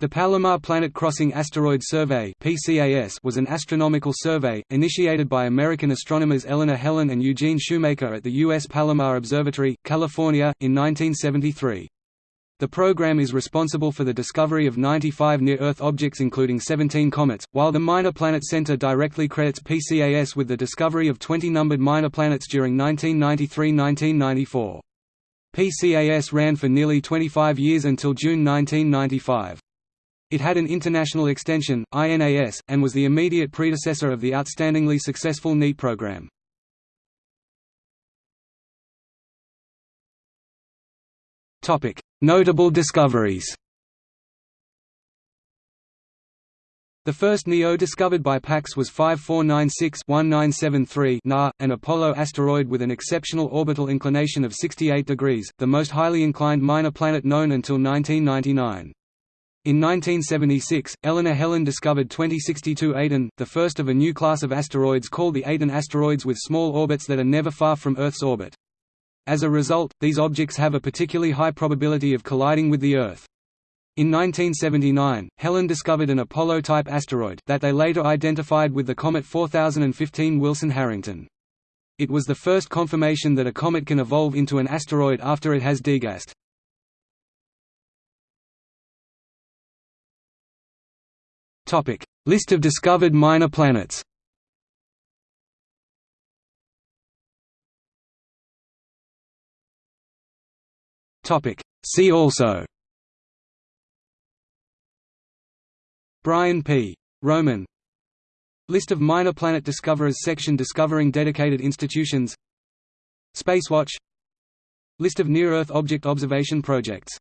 The Palomar Planet Crossing Asteroid Survey was an astronomical survey, initiated by American astronomers Eleanor Helin and Eugene Shoemaker at the U.S. Palomar Observatory, California, in 1973. The program is responsible for the discovery of 95 near-Earth objects including 17 comets, while the Minor Planet Center directly credits PCAS with the discovery of 20 numbered minor planets during 1993–1994. PCAS ran for nearly 25 years until June 1995. It had an international extension, INAS, and was the immediate predecessor of the outstandingly successful NEAT program. Notable discoveries The first NEO discovered by PCAS was 5496-1973 Na, an Apollo asteroid with an exceptional orbital inclination of 68 degrees, the most highly inclined minor planet known until 1999. In 1976, Eleanor Helin discovered 2062 Aten, the first of a new class of asteroids called the Aten asteroids with small orbits that are never far from Earth's orbit. As a result, these objects have a particularly high probability of colliding with the Earth. In 1979, Helin discovered an Apollo-type asteroid that they later identified with the comet 4015 Wilson-Harrington. It was the first confirmation that a comet can evolve into an asteroid after it has degassed. Topic: List of discovered minor planets. Topic: See also. Brian P. Roman List of minor planet discoverers section discovering dedicated institutions Spacewatch List of near-Earth object observation projects